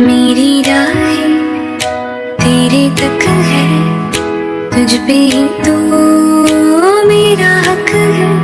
मेरी राह तेरे तक है तुझ पे ही तो मेरा हक है।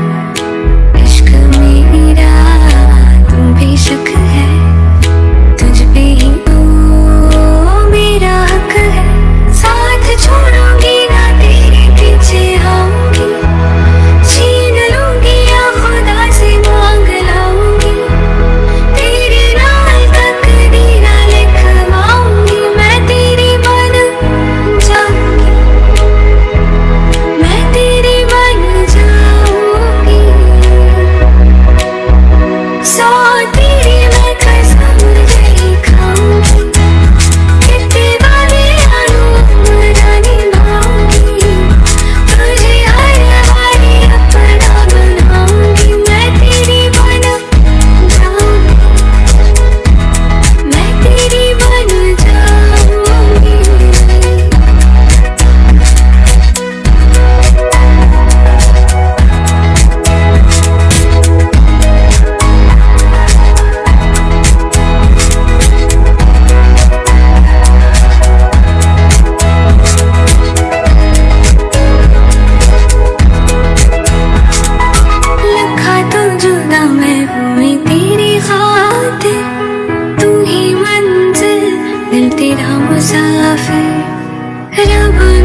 चलती रहा मुसाफिर रबा